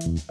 Thank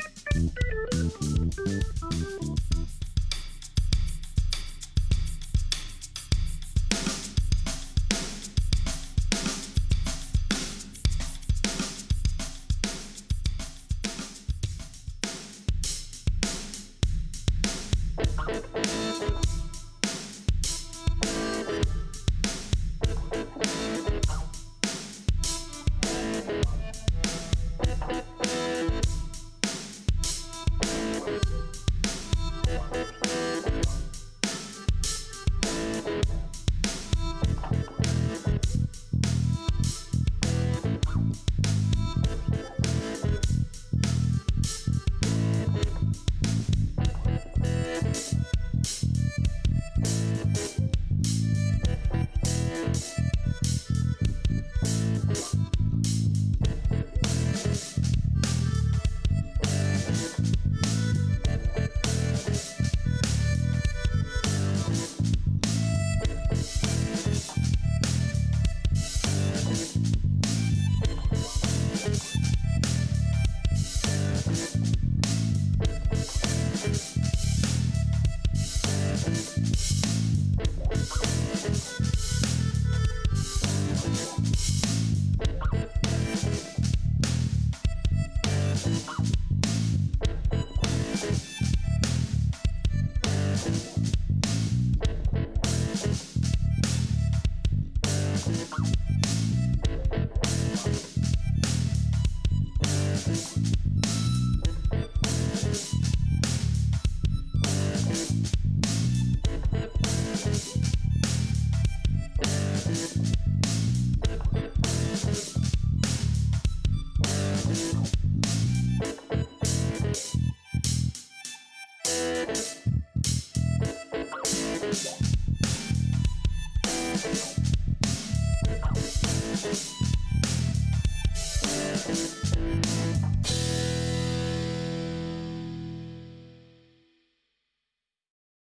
Thank